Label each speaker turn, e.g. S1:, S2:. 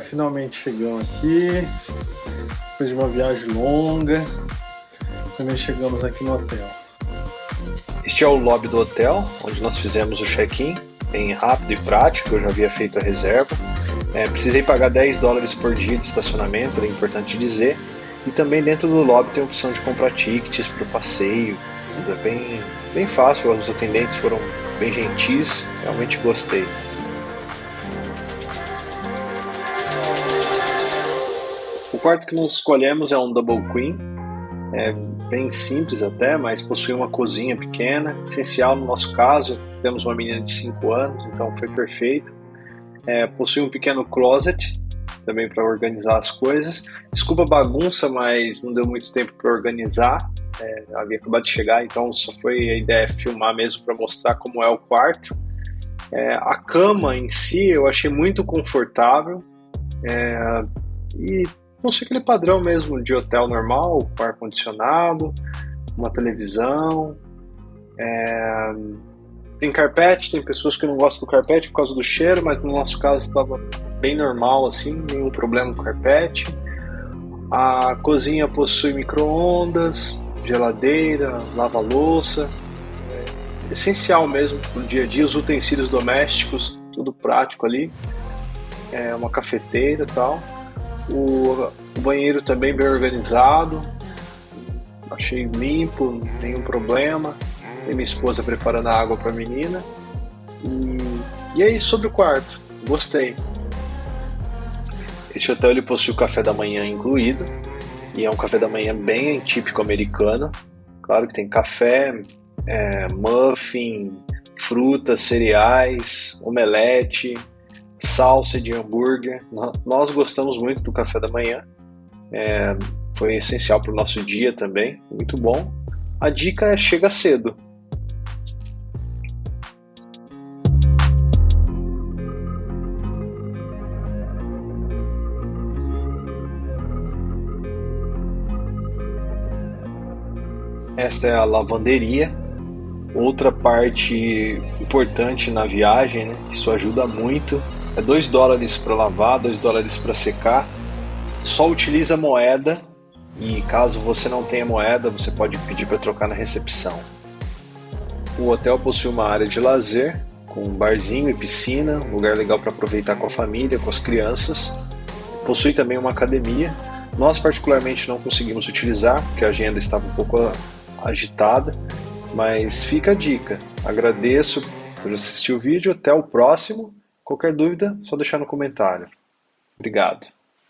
S1: finalmente chegamos aqui. Depois de uma viagem longa, também chegamos aqui no hotel.
S2: Este é o lobby do hotel, onde nós fizemos o check-in, bem rápido e prático, eu já havia feito a reserva. É, precisei pagar 10 dólares por dia de estacionamento, é importante dizer. E também dentro do lobby tem a opção de comprar tickets para o passeio. Tudo é bem, bem fácil, os atendentes foram bem gentis, realmente gostei. Quarto que nós escolhemos é um double queen, é bem simples até, mas possui uma cozinha pequena, essencial no nosso caso, temos uma menina de 5 anos, então foi perfeito. É, possui um pequeno closet também para organizar as coisas. Desculpa a bagunça, mas não deu muito tempo para organizar. É, havia acabado de chegar, então só foi a ideia filmar mesmo para mostrar como é o quarto. É, a cama em si eu achei muito confortável é, e não sei aquele padrão mesmo de hotel normal, com ar condicionado, uma televisão. É, tem carpete, tem pessoas que não gostam do carpete por causa do cheiro, mas no nosso caso estava bem normal assim, nenhum problema com carpete. A cozinha possui micro-ondas, geladeira, lava-louça, é essencial mesmo para o dia a dia, os utensílios domésticos, tudo prático ali, é uma cafeteira e tal. O, o banheiro também bem organizado, achei limpo, nenhum problema. Tem minha esposa preparando a água para a menina. E, e aí, sobre o quarto, gostei. Esse hotel ele possui o café da manhã incluído, e é um café da manhã bem típico americano. Claro que tem café, é, muffin, frutas, cereais, omelete, salsa de hambúrguer. Nós gostamos muito do café da manhã, é, foi essencial para o nosso dia também, muito bom. A dica é chega cedo, Esta é a lavanderia. Outra parte importante na viagem, né? Isso ajuda muito. É 2 dólares para lavar, 2 dólares para secar. Só utiliza moeda e caso você não tenha moeda, você pode pedir para trocar na recepção. O hotel possui uma área de lazer com um barzinho e piscina, um lugar legal para aproveitar com a família, com as crianças. Possui também uma academia. Nós particularmente não conseguimos utilizar porque a agenda estava um pouco agitada, mas fica a dica. Agradeço por assistir o vídeo, até o próximo. Qualquer dúvida, só deixar no comentário. Obrigado.